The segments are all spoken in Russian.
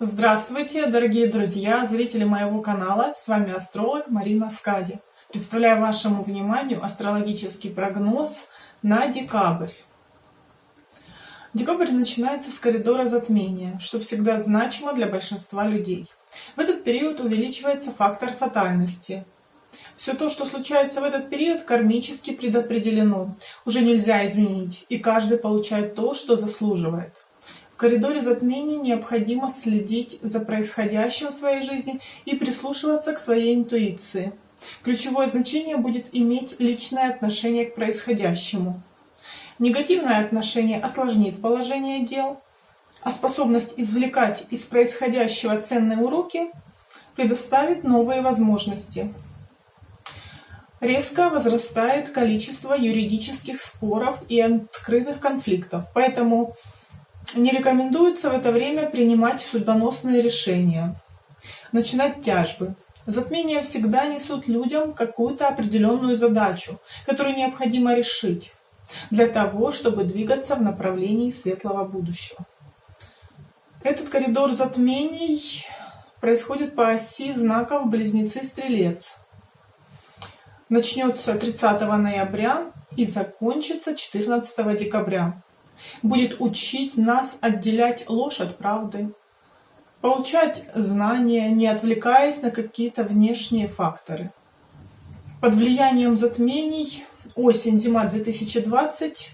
Здравствуйте, дорогие друзья, зрители моего канала. С вами астролог Марина Скади. Представляю вашему вниманию астрологический прогноз на декабрь. Декабрь начинается с коридора затмения, что всегда значимо для большинства людей. В этот период увеличивается фактор фатальности. Все то, что случается в этот период, кармически предопределено. Уже нельзя изменить, и каждый получает то, что заслуживает. Коридоре затмений необходимо следить за происходящим в своей жизни и прислушиваться к своей интуиции. Ключевое значение будет иметь личное отношение к происходящему. Негативное отношение осложнит положение дел, а способность извлекать из происходящего ценные уроки предоставит новые возможности. Резко возрастает количество юридических споров и открытых конфликтов, поэтому не рекомендуется в это время принимать судьбоносные решения, начинать тяжбы. Затмения всегда несут людям какую-то определенную задачу, которую необходимо решить для того, чтобы двигаться в направлении светлого будущего. Этот коридор затмений происходит по оси знаков Близнецы-Стрелец. Начнется 30 ноября и закончится 14 декабря будет учить нас отделять ложь от правды, получать знания, не отвлекаясь на какие-то внешние факторы. Под влиянием затмений осень-зима 2020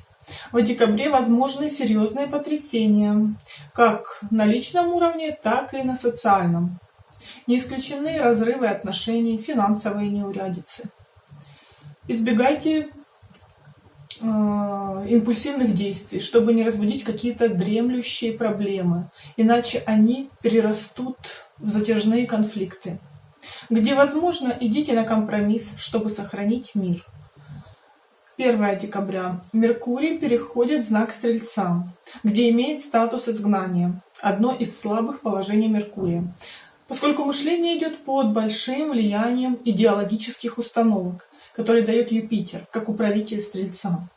в декабре возможны серьезные потрясения, как на личном уровне, так и на социальном. Не исключены разрывы отношений, финансовые неурядицы. Избегайте импульсивных действий, чтобы не разбудить какие-то дремлющие проблемы, иначе они перерастут в затяжные конфликты. Где возможно, идите на компромисс, чтобы сохранить мир. 1 декабря. Меркурий переходит в знак Стрельца, где имеет статус изгнания, одно из слабых положений Меркурия, поскольку мышление идет под большим влиянием идеологических установок, который дает Юпитер, как управитель Стрельца.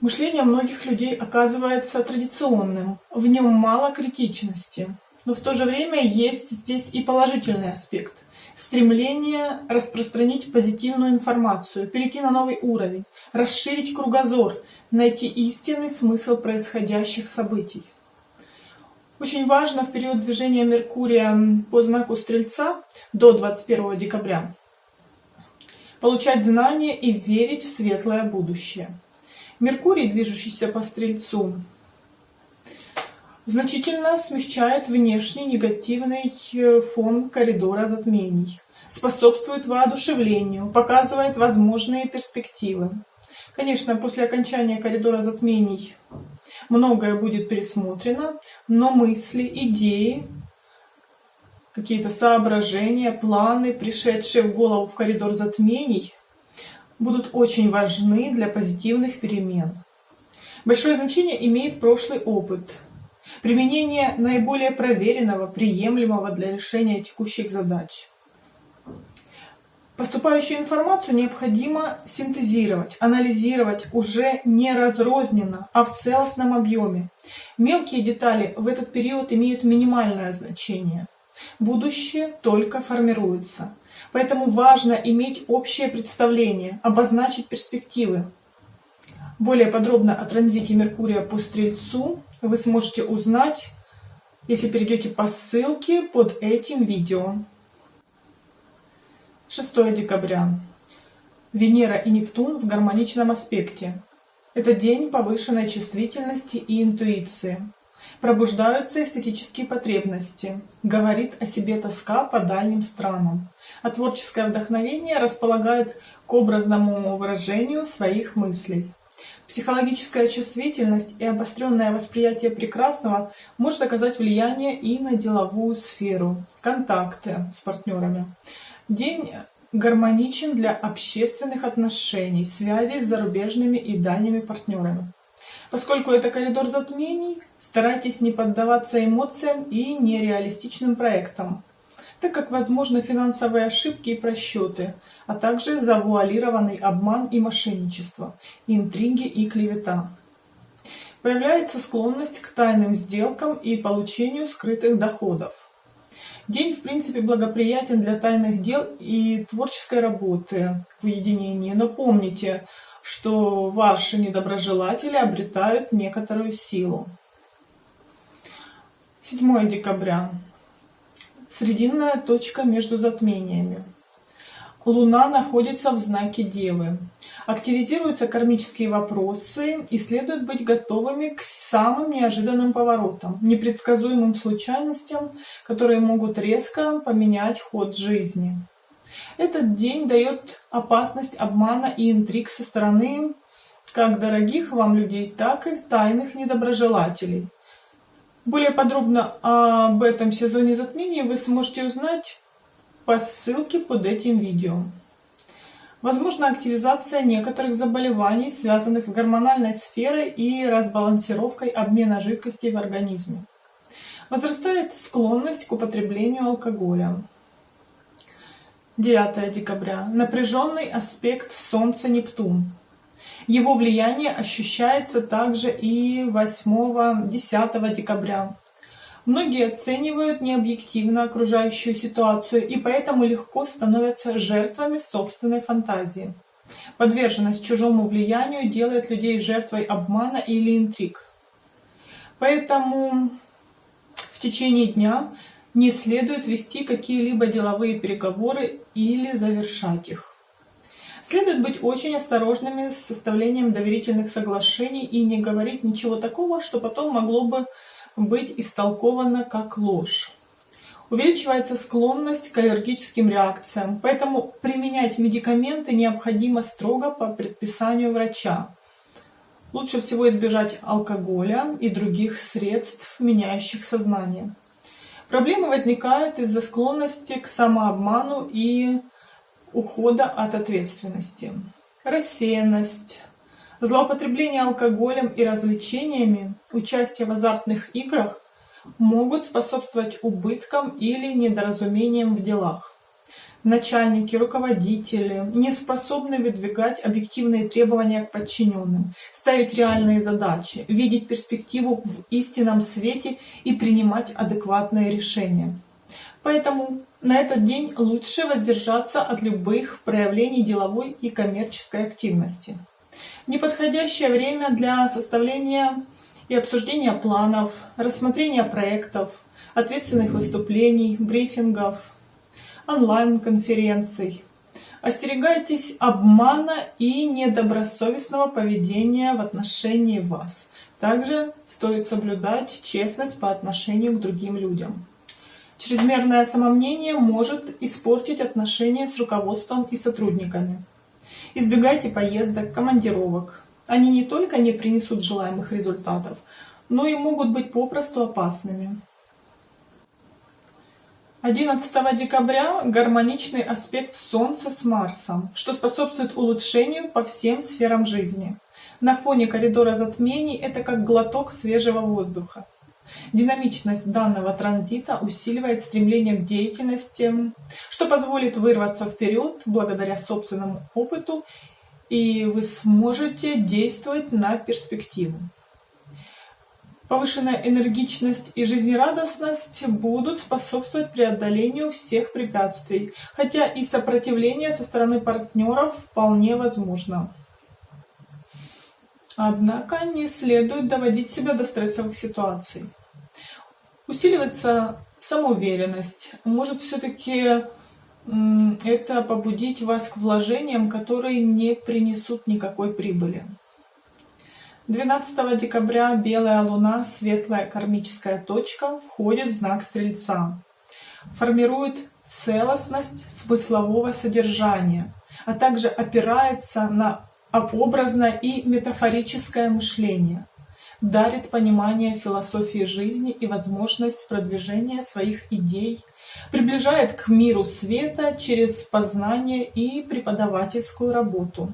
Мышление многих людей оказывается традиционным, в нем мало критичности, но в то же время есть здесь и положительный аспект. Стремление распространить позитивную информацию, перейти на новый уровень, расширить кругозор, найти истинный смысл происходящих событий. Очень важно в период движения Меркурия по знаку Стрельца до 21 декабря получать знания и верить в светлое будущее. Меркурий, движущийся по Стрельцу, значительно смягчает внешний негативный э, фон коридора затмений, способствует воодушевлению, показывает возможные перспективы. Конечно, после окончания коридора затмений многое будет пересмотрено, но мысли, идеи какие-то соображения, планы, пришедшие в голову в коридор затмений, будут очень важны для позитивных перемен. Большое значение имеет прошлый опыт, применение наиболее проверенного, приемлемого для решения текущих задач. Поступающую информацию необходимо синтезировать, анализировать уже не разрозненно, а в целостном объеме. Мелкие детали в этот период имеют минимальное значение – Будущее только формируется. Поэтому важно иметь общее представление, обозначить перспективы. Более подробно о транзите Меркурия по Стрельцу вы сможете узнать, если перейдете по ссылке под этим видео. 6 декабря. Венера и Нептун в гармоничном аспекте. Это день повышенной чувствительности и интуиции. Пробуждаются эстетические потребности. Говорит о себе тоска по дальним странам. А творческое вдохновение располагает к образному выражению своих мыслей. Психологическая чувствительность и обостренное восприятие прекрасного может оказать влияние и на деловую сферу, контакты с партнерами. День гармоничен для общественных отношений, связей с зарубежными и дальними партнерами. Поскольку это коридор затмений, старайтесь не поддаваться эмоциям и нереалистичным проектам, так как возможны финансовые ошибки и просчеты, а также завуалированный обман и мошенничество, интриги и клевета. Появляется склонность к тайным сделкам и получению скрытых доходов. День, в принципе, благоприятен для тайных дел и творческой работы в уединении. Но помните, что ваши недоброжелатели обретают некоторую силу. 7 декабря. Срединная точка между затмениями. Луна находится в знаке Девы. Активизируются кармические вопросы и следует быть готовыми к самым неожиданным поворотам, непредсказуемым случайностям, которые могут резко поменять ход жизни. Этот день дает опасность обмана и интриг со стороны как дорогих вам людей, так и тайных недоброжелателей. Более подробно об этом сезоне затмений вы сможете узнать по ссылке под этим видео. Возможна активизация некоторых заболеваний, связанных с гормональной сферой и разбалансировкой обмена жидкостей в организме. Возрастает склонность к употреблению алкоголя. 9 декабря. Напряженный аспект Солнца-Нептун. Его влияние ощущается также и 8-10 декабря. Многие оценивают необъективно окружающую ситуацию и поэтому легко становятся жертвами собственной фантазии. Подверженность чужому влиянию делает людей жертвой обмана или интриг. Поэтому в течение дня не следует вести какие-либо деловые переговоры или завершать их. Следует быть очень осторожными с составлением доверительных соглашений и не говорить ничего такого, что потом могло бы быть истолковано как ложь. Увеличивается склонность к аллергическим реакциям, поэтому применять медикаменты необходимо строго по предписанию врача. Лучше всего избежать алкоголя и других средств, меняющих сознание. Проблемы возникают из-за склонности к самообману и ухода от ответственности. Рассеянность, Злоупотребление алкоголем и развлечениями, участие в азартных играх могут способствовать убыткам или недоразумениям в делах. Начальники, руководители не способны выдвигать объективные требования к подчиненным, ставить реальные задачи, видеть перспективу в истинном свете и принимать адекватные решения. Поэтому на этот день лучше воздержаться от любых проявлений деловой и коммерческой активности неподходящее время для составления и обсуждения планов, рассмотрения проектов, ответственных выступлений, брифингов, онлайн-конференций. Остерегайтесь обмана и недобросовестного поведения в отношении вас. Также стоит соблюдать честность по отношению к другим людям. Чрезмерное самомнение может испортить отношения с руководством и сотрудниками. Избегайте поездок, командировок. Они не только не принесут желаемых результатов, но и могут быть попросту опасными. 11 декабря гармоничный аспект Солнца с Марсом, что способствует улучшению по всем сферам жизни. На фоне коридора затмений это как глоток свежего воздуха. Динамичность данного транзита усиливает стремление к деятельности, что позволит вырваться вперед благодаря собственному опыту, и вы сможете действовать на перспективу. Повышенная энергичность и жизнерадостность будут способствовать преодолению всех препятствий, хотя и сопротивление со стороны партнеров вполне возможно. Однако не следует доводить себя до стрессовых ситуаций. Усиливается самоуверенность. Может все-таки это побудить вас к вложениям, которые не принесут никакой прибыли. 12 декабря белая луна, светлая кармическая точка, входит в знак Стрельца. Формирует целостность смыслового содержания, а также опирается на образное и метафорическое мышление дарит понимание философии жизни и возможность продвижения своих идей, приближает к миру света через познание и преподавательскую работу.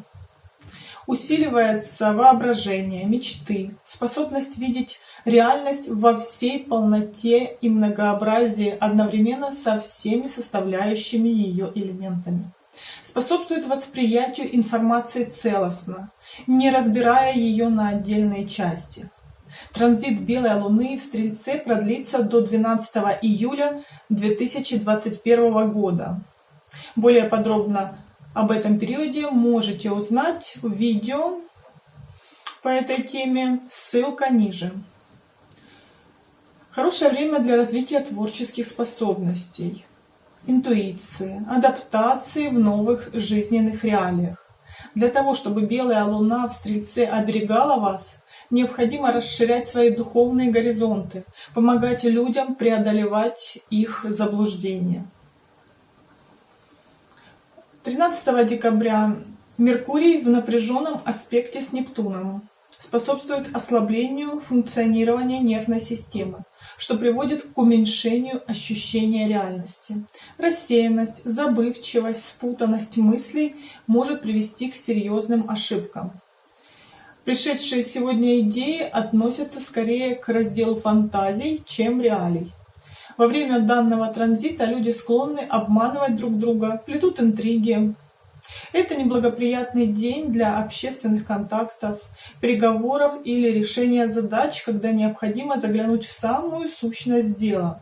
Усиливается воображение, мечты, способность видеть реальность во всей полноте и многообразии одновременно со всеми составляющими ее элементами. Способствует восприятию информации целостно, не разбирая ее на отдельные части Транзит Белой Луны в Стрельце продлится до 12 июля 2021 года. Более подробно об этом периоде можете узнать в видео по этой теме, ссылка ниже. Хорошее время для развития творческих способностей, интуиции, адаптации в новых жизненных реалиях. Для того, чтобы белая луна в Стрельце оберегала вас, необходимо расширять свои духовные горизонты, помогать людям преодолевать их заблуждения. 13 декабря Меркурий в напряженном аспекте с Нептуном способствует ослаблению функционирования нервной системы, что приводит к уменьшению ощущения реальности. Рассеянность, забывчивость, спутанность мыслей может привести к серьезным ошибкам. Пришедшие сегодня идеи относятся скорее к разделу фантазий, чем реалий. Во время данного транзита люди склонны обманывать друг друга, плетут интриги. Это неблагоприятный день для общественных контактов, переговоров или решения задач, когда необходимо заглянуть в самую сущность дела.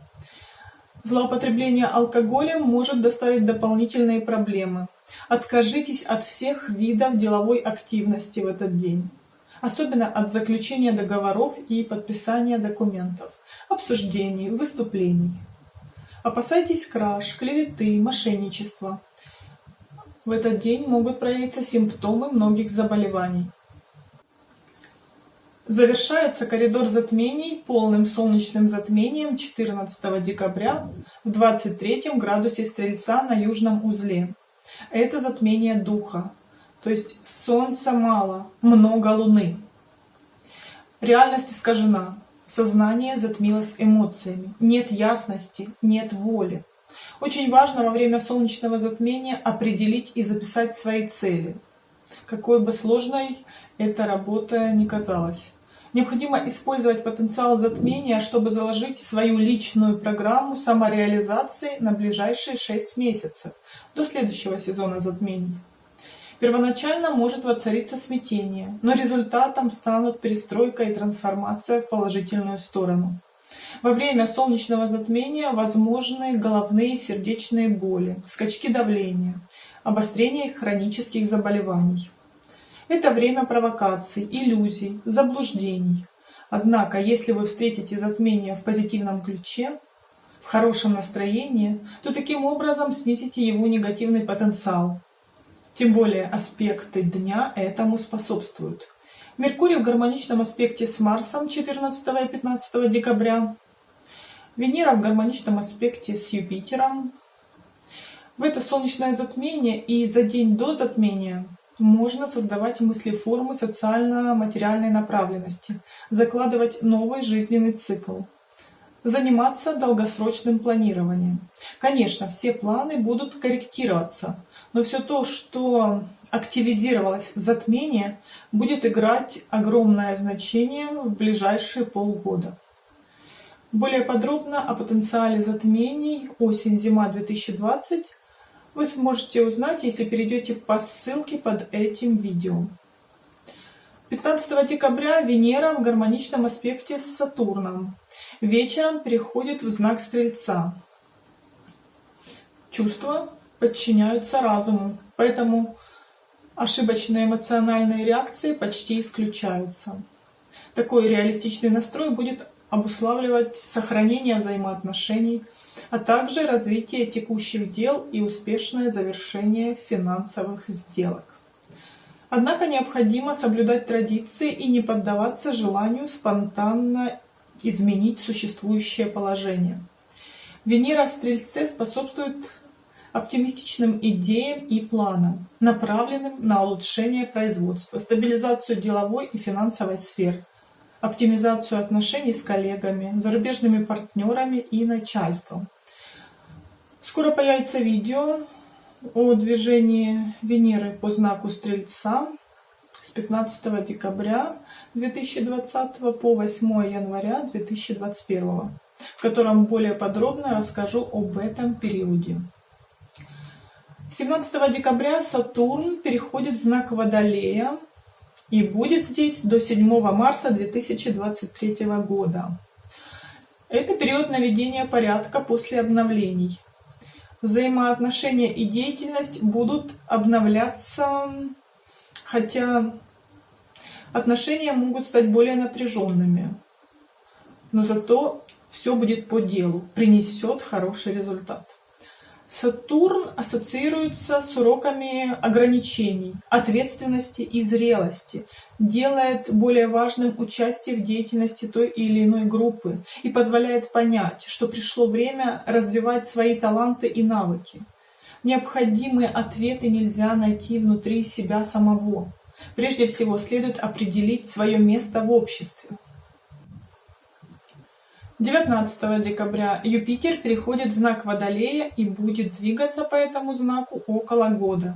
Злоупотребление алкоголем может доставить дополнительные проблемы. Откажитесь от всех видов деловой активности в этот день, особенно от заключения договоров и подписания документов обсуждений, выступлений. Опасайтесь краж, клеветы, мошенничества. В этот день могут проявиться симптомы многих заболеваний. Завершается коридор затмений полным солнечным затмением 14 декабря в 23 градусе Стрельца на южном узле. Это затмение духа, то есть солнца мало, много луны. Реальность искажена, Сознание затмилось эмоциями. Нет ясности, нет воли. Очень важно во время солнечного затмения определить и записать свои цели. Какой бы сложной эта работа ни казалась. Необходимо использовать потенциал затмения, чтобы заложить свою личную программу самореализации на ближайшие 6 месяцев, до следующего сезона затмений. Первоначально может воцариться смятение, но результатом станут перестройка и трансформация в положительную сторону. Во время солнечного затмения возможны головные и сердечные боли, скачки давления, обострение хронических заболеваний. Это время провокаций, иллюзий, заблуждений. Однако, если вы встретите затмение в позитивном ключе, в хорошем настроении, то таким образом снизите его негативный потенциал, тем более аспекты дня этому способствуют. Меркурий в гармоничном аспекте с Марсом 14 и 15 декабря. Венера в гармоничном аспекте с Юпитером. В это солнечное затмение и за день до затмения можно создавать мысли-формы социально-материальной направленности, закладывать новый жизненный цикл, заниматься долгосрочным планированием. Конечно, все планы будут корректироваться, но все то, что активизировалось в затмении, будет играть огромное значение в ближайшие полгода. Более подробно о потенциале затмений осень-зима 2020 вы сможете узнать, если перейдете по ссылке под этим видео. 15 декабря Венера в гармоничном аспекте с Сатурном. Вечером переходит в знак Стрельца. Чувства подчиняются разуму, поэтому ошибочные эмоциональные реакции почти исключаются. Такой реалистичный настрой будет обуславливать сохранение взаимоотношений, а также развитие текущих дел и успешное завершение финансовых сделок. Однако необходимо соблюдать традиции и не поддаваться желанию спонтанно изменить существующее положение. Венера в Стрельце способствует оптимистичным идеям и планам, направленным на улучшение производства, стабилизацию деловой и финансовой сфер, оптимизацию отношений с коллегами, зарубежными партнерами и начальством. Скоро появится видео о движении Венеры по знаку Стрельца с 15 декабря 2020 по 8 января 2021, в котором более подробно расскажу об этом периоде. 17 декабря Сатурн переходит в знак Водолея и будет здесь до 7 марта 2023 года. Это период наведения порядка после обновлений. Взаимоотношения и деятельность будут обновляться, хотя отношения могут стать более напряженными. Но зато все будет по делу, принесет хороший результат. Сатурн ассоциируется с уроками ограничений, ответственности и зрелости, делает более важным участие в деятельности той или иной группы и позволяет понять, что пришло время развивать свои таланты и навыки. Необходимые ответы нельзя найти внутри себя самого. Прежде всего следует определить свое место в обществе. 19 декабря Юпитер переходит в знак Водолея и будет двигаться по этому знаку около года.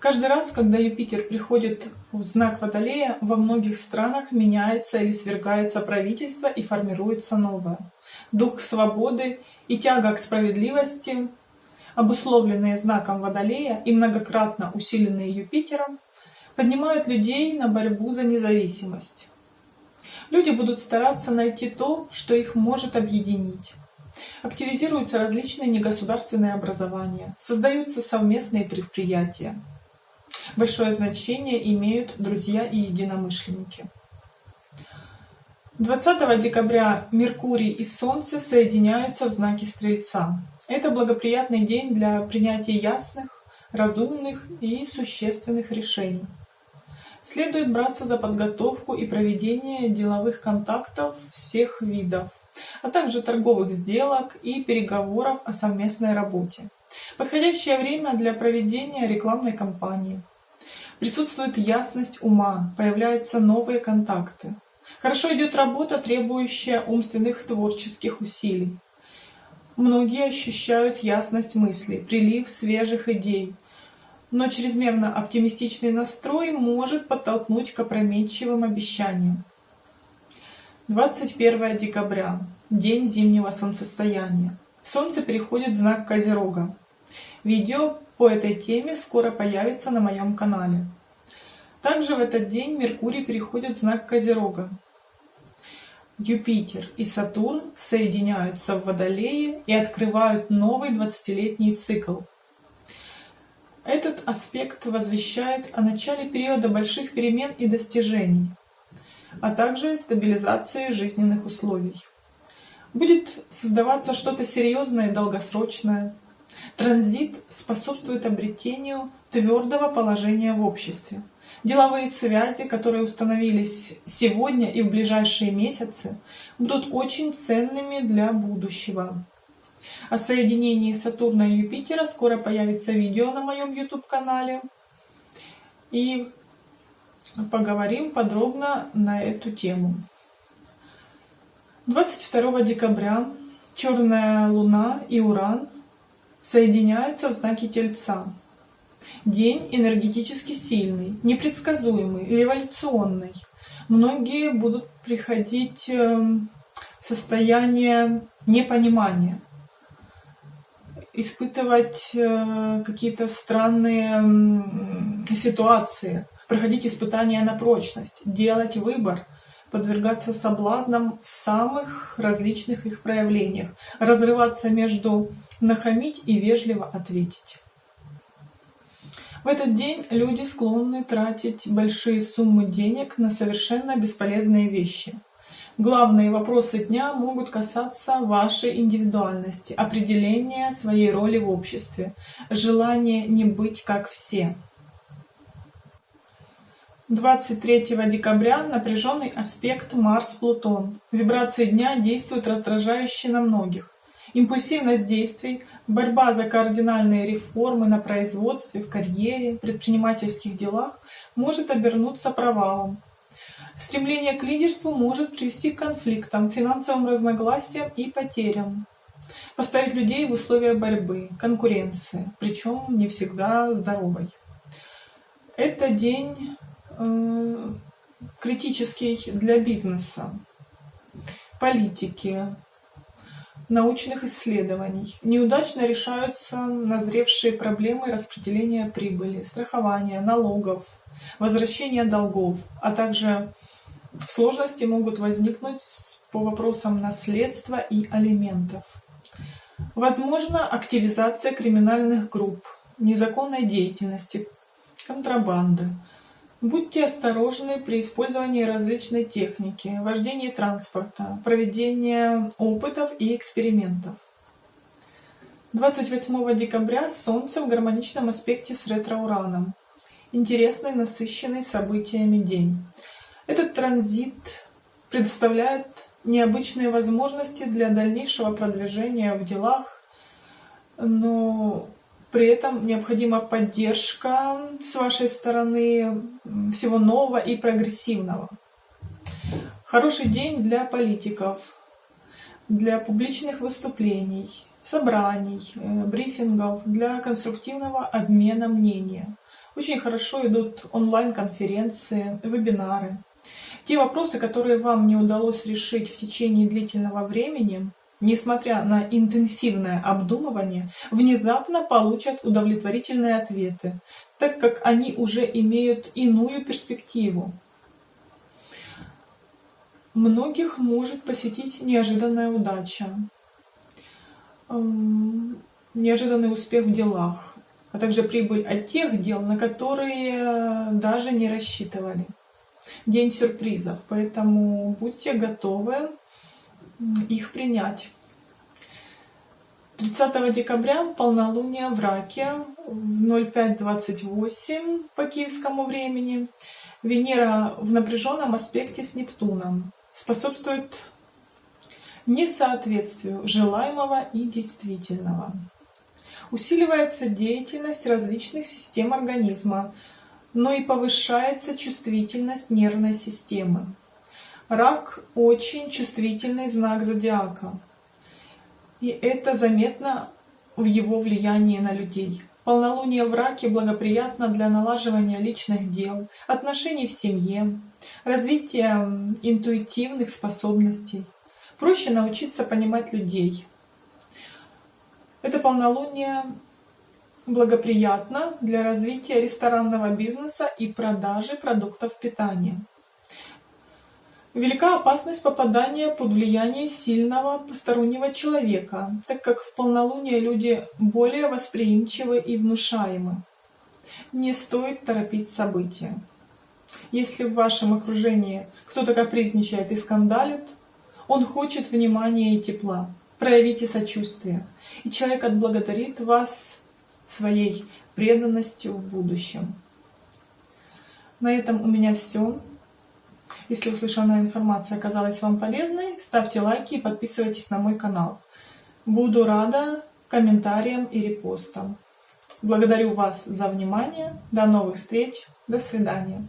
Каждый раз, когда Юпитер приходит в знак Водолея, во многих странах меняется или свергается правительство и формируется новое. Дух свободы и тяга к справедливости, обусловленные знаком Водолея и многократно усиленные Юпитером, поднимают людей на борьбу за независимость. Люди будут стараться найти то, что их может объединить. Активизируются различные негосударственные образования, создаются совместные предприятия. Большое значение имеют друзья и единомышленники. 20 декабря Меркурий и Солнце соединяются в знаке Стрельца. Это благоприятный день для принятия ясных, разумных и существенных решений. Следует браться за подготовку и проведение деловых контактов всех видов, а также торговых сделок и переговоров о совместной работе. Подходящее время для проведения рекламной кампании. Присутствует ясность ума, появляются новые контакты. Хорошо идет работа, требующая умственных творческих усилий. Многие ощущают ясность мысли, прилив свежих идей, но чрезмерно оптимистичный настрой может подтолкнуть к опрометчивым обещаниям. 21 декабря. День зимнего солнцестояния. Солнце переходит в знак Козерога. Видео по этой теме скоро появится на моем канале. Также в этот день Меркурий переходит в знак Козерога. Юпитер и Сатурн соединяются в Водолее и открывают новый 20-летний цикл – этот аспект возвещает о начале периода больших перемен и достижений, а также стабилизации жизненных условий. Будет создаваться что-то серьезное и долгосрочное. Транзит способствует обретению твердого положения в обществе. Деловые связи, которые установились сегодня и в ближайшие месяцы, будут очень ценными для будущего. О соединении Сатурна и Юпитера скоро появится видео на моем YouTube-канале. И поговорим подробно на эту тему. 22 декабря Черная Луна и Уран соединяются в знаке Тельца. День энергетически сильный, непредсказуемый, революционный. Многие будут приходить эм, в состояние непонимания испытывать э, какие-то странные ситуации, проходить испытания на прочность, делать выбор, подвергаться соблазнам в самых различных их проявлениях, разрываться между нахамить и вежливо ответить. В этот день люди склонны тратить большие суммы денег на совершенно бесполезные вещи – Главные вопросы дня могут касаться вашей индивидуальности, определения своей роли в обществе, желания не быть как все. 23 декабря напряженный аспект Марс-Плутон. Вибрации дня действуют раздражающе на многих. Импульсивность действий, борьба за кардинальные реформы на производстве, в карьере, предпринимательских делах может обернуться провалом. Стремление к лидерству может привести к конфликтам, финансовым разногласиям и потерям. Поставить людей в условия борьбы, конкуренции, причем не всегда здоровой. Это день э, критический для бизнеса, политики, научных исследований. Неудачно решаются назревшие проблемы распределения прибыли, страхования, налогов, возвращение долгов, а также сложности могут возникнуть по вопросам наследства и алиментов. Возможно активизация криминальных групп, незаконной деятельности, контрабанды. Будьте осторожны при использовании различной техники, вождении транспорта, проведении опытов и экспериментов. 28 декабря Солнце в гармоничном аспекте с ретро-ураном. Интересный, насыщенный событиями день. Этот транзит предоставляет необычные возможности для дальнейшего продвижения в делах, но при этом необходима поддержка с вашей стороны всего нового и прогрессивного. Хороший день для политиков, для публичных выступлений, собраний, э, брифингов, для конструктивного обмена мнения. Очень хорошо идут онлайн-конференции, вебинары. Те вопросы, которые вам не удалось решить в течение длительного времени, несмотря на интенсивное обдумывание, внезапно получат удовлетворительные ответы, так как они уже имеют иную перспективу. Многих может посетить неожиданная удача, неожиданный успех в делах, а также прибыль от тех дел, на которые даже не рассчитывали. День сюрпризов, поэтому будьте готовы их принять. 30 декабря полнолуние в Раке в 05.28 по киевскому времени. Венера в напряженном аспекте с Нептуном способствует несоответствию желаемого и действительного. Усиливается деятельность различных систем организма, но и повышается чувствительность нервной системы. Рак – очень чувствительный знак зодиака, и это заметно в его влиянии на людей. Полнолуние в раке благоприятно для налаживания личных дел, отношений в семье, развития интуитивных способностей. Проще научиться понимать людей. Это полнолуние благоприятно для развития ресторанного бизнеса и продажи продуктов питания. Велика опасность попадания под влияние сильного постороннего человека, так как в полнолуние люди более восприимчивы и внушаемы. Не стоит торопить события. Если в вашем окружении кто-то капризничает и скандалит, он хочет внимания и тепла. Проявите сочувствие, и человек отблагодарит вас своей преданностью в будущем. На этом у меня все. Если услышанная информация оказалась вам полезной, ставьте лайки и подписывайтесь на мой канал. Буду рада комментариям и репостам. Благодарю вас за внимание. До новых встреч. До свидания.